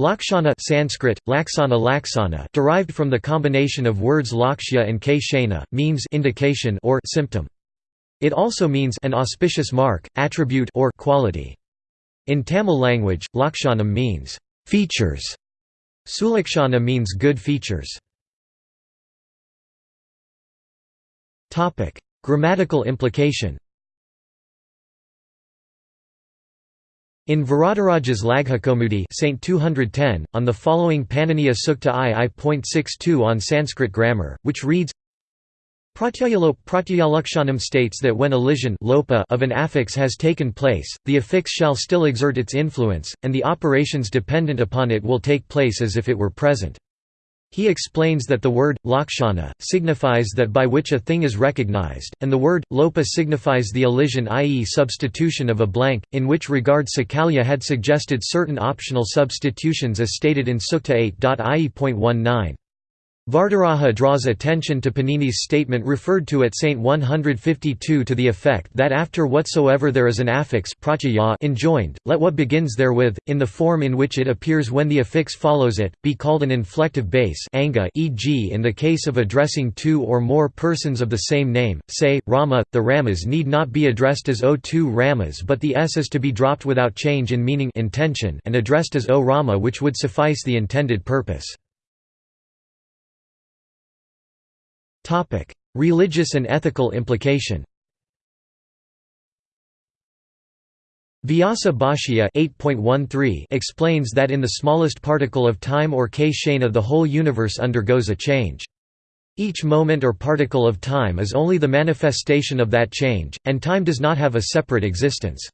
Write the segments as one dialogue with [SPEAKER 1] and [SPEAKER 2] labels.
[SPEAKER 1] Lakshana Sanskrit, laksana laksana derived from the combination of words lakshya and k means indication or symptom. It also means an auspicious mark, attribute or quality. In Tamil language, lakshanam means features. Sulakshana means good features. Topic: Grammatical implication. In Varadaraja's Laghukaumudi Saint 210, on the following Paniniya Sukta I.62 on Sanskrit grammar, which reads Pratyayalope Pratyayalakshanam states that when elision lopa of an affix has taken place, the affix shall still exert its influence, and the operations dependent upon it will take place as if it were present. He explains that the word, lakshana, signifies that by which a thing is recognized, and the word, lopa signifies the elision i.e. substitution of a blank, in which regard Sakalya had suggested certain optional substitutions as stated in Sukta 8.ie.19. Varadaraja draws attention to Panini's statement referred to at Saint 152 to the effect that after whatsoever there is an affix enjoined, let what begins therewith, in the form in which it appears when the affix follows it, be called an inflective base e.g. in the case of addressing two or more persons of the same name, say, Rama, the Ramas need not be addressed as O two Ramas but the S is to be dropped without change in meaning intention and addressed as O Rama which would suffice the intended purpose. Topic: Religious and ethical implication. Vyasa Bhashya 8.13 explains that in the smallest particle of time or k the whole universe undergoes a change. Each moment or particle of time is only the manifestation of that change, and time does not have a separate existence.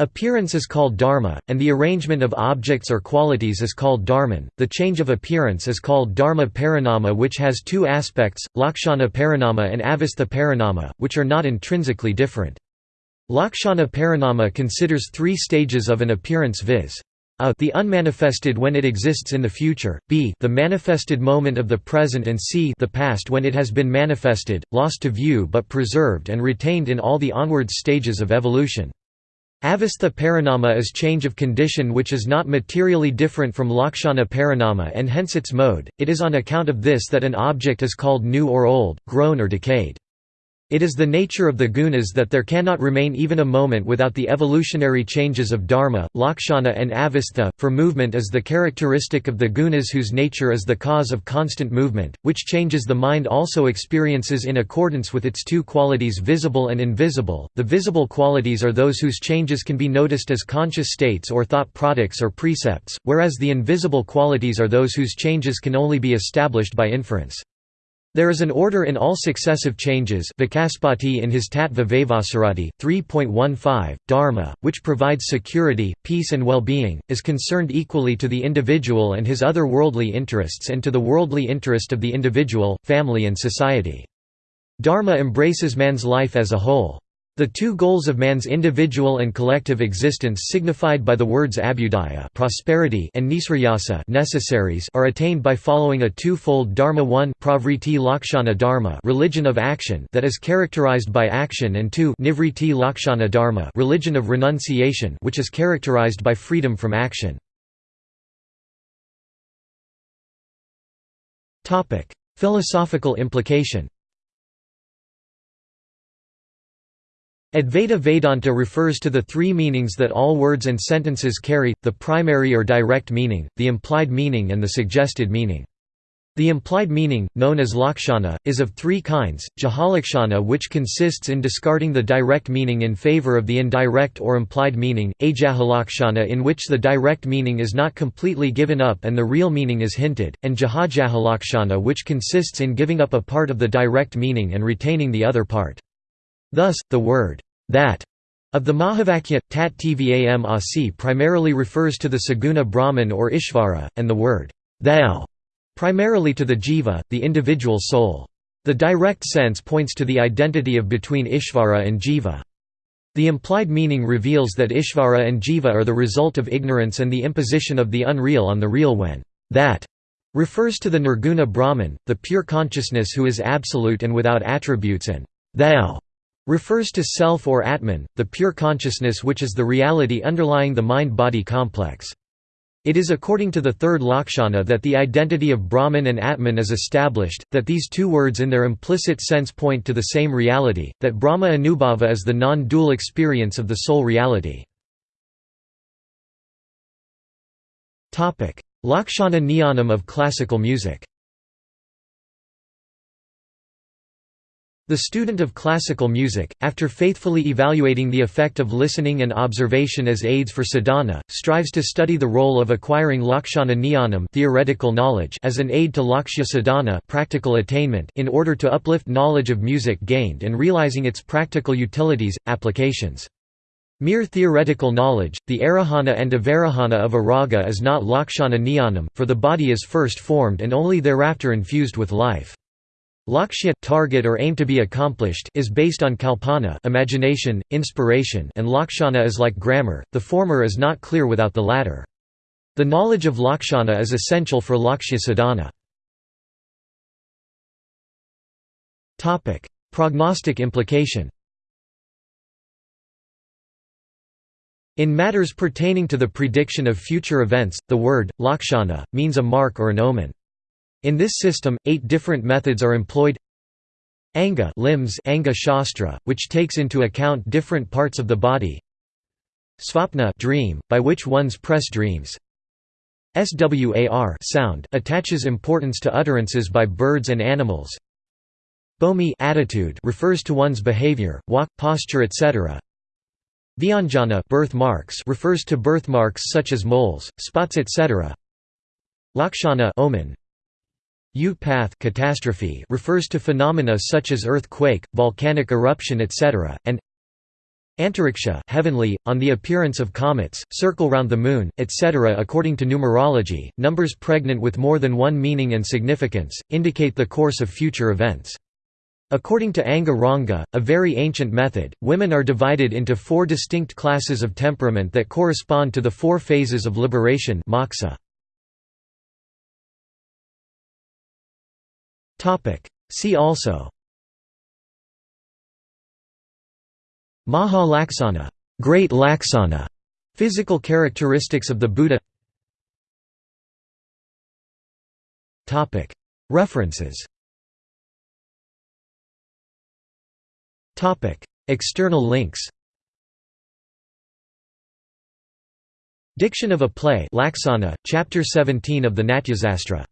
[SPEAKER 1] Appearance is called dharma, and the arrangement of objects or qualities is called dharmin. The change of appearance is called dharma parinama, which has two aspects, lakshana parinama and avastha parinama, which are not intrinsically different. Lakshana parinama considers three stages of an appearance viz. A the unmanifested when it exists in the future, b the manifested moment of the present and c the past when it has been manifested, lost to view but preserved and retained in all the onward stages of evolution. Avastha parinama is change of condition which is not materially different from lakshana parinama and hence its mode, it is on account of this that an object is called new or old, grown or decayed. It is the nature of the gunas that there cannot remain even a moment without the evolutionary changes of dharma, lakshana and avastha, for movement is the characteristic of the gunas whose nature is the cause of constant movement, which changes the mind also experiences in accordance with its two qualities visible and invisible. The visible qualities are those whose changes can be noticed as conscious states or thought products or precepts, whereas the invisible qualities are those whose changes can only be established by inference. There is an order in all successive changes Vachaspati in his Tattva Vaisharadi, 3.15, Dharma, which provides security, peace and well-being, is concerned equally to the individual and his other worldly interests and to the worldly interest of the individual, family and society. Dharma embraces man's life as a whole. The two goals of man's individual and collective existence signified by the words abhyudaya prosperity and nisrayasa necessaries are attained by following a two-fold dharma. 1 pravriti lakshana dharma religion of action that is characterized by action. And 2 nivriti lakshana dharma religion of renunciation which is characterized by freedom from action. Philosophical implication Advaita Vedanta refers to the three meanings that all words and sentences carry, the primary or direct meaning, the implied meaning and the suggested meaning. The implied meaning, known as lakshana, is of three kinds, jahalakshana which consists in discarding the direct meaning in favor of the indirect or implied meaning, ajahalakshana in which the direct meaning is not completely given up and the real meaning is hinted, and jahajahalakshana which consists in giving up a part of the direct meaning and retaining the other part. Thus, the word, that of the Mahavakya, tat tvam asi primarily refers to the Saguna Brahman or Ishvara, and the word, thou, primarily to the jiva, the individual soul. The direct sense points to the identity of between Ishvara and jiva. The implied meaning reveals that Ishvara and jiva are the result of ignorance and the imposition of the unreal on the real when that refers to the nirguna Brahman, the pure consciousness who is absolute and without attributes and thou refers to self or Atman, the pure consciousness which is the reality underlying the mind-body complex. It is according to the third Lakshana that the identity of Brahman and Atman is established, that these two words in their implicit sense point to the same reality, that Brahma Anubhava is the non-dual experience of the sole reality. Lakshana Jnanam of classical music The student of classical music, after faithfully evaluating the effect of listening and observation as aids for sadhana, strives to study the role of acquiring lakshana jnanam theoretical knowledge as an aid to lakshya sadhana practical attainment in order to uplift knowledge of music gained and realizing its practical utilities, applications. Mere theoretical knowledge, the arohana and avarohana of a raga is not lakshana jnanam, for the body is first formed and only thereafter infused with life. Lakshya target or aim to be accomplished is based on kalpana imagination, inspiration and lakshana is like grammar, the former is not clear without the latter. The knowledge of lakshana is essential for lakshya sadhana. Prognostic implication In matters pertaining to the prediction of future events, the word, lakshana, means a mark or an omen. In this system, eight different methods are employed Anga limbs Anga Shastra, which takes into account different parts of the body Svapna dream, by which one's press dreams Swar sound, attaches importance to utterances by birds and animals Bomi attitude refers to one's behavior, walk, posture etc. Vyanjana birthmarks refers to birthmarks such as moles, spots etc. Lakshana omen, Utpath catastrophe refers to phenomena such as earthquake, volcanic eruption etc., and Antariksha heavenly, on the appearance of comets, circle round the moon, etc. According to numerology, numbers pregnant with more than one meaning and significance, indicate the course of future events. According to Anga Ranga, a very ancient method, women are divided into four distinct classes of temperament that correspond to the four phases of liberation moksha. See also. Maha Laksana Great Laksana, physical characteristics of the Buddha. Topic. References. Topic. External links. Diction of a play Laksana, Chapter 17 of the Natyasastra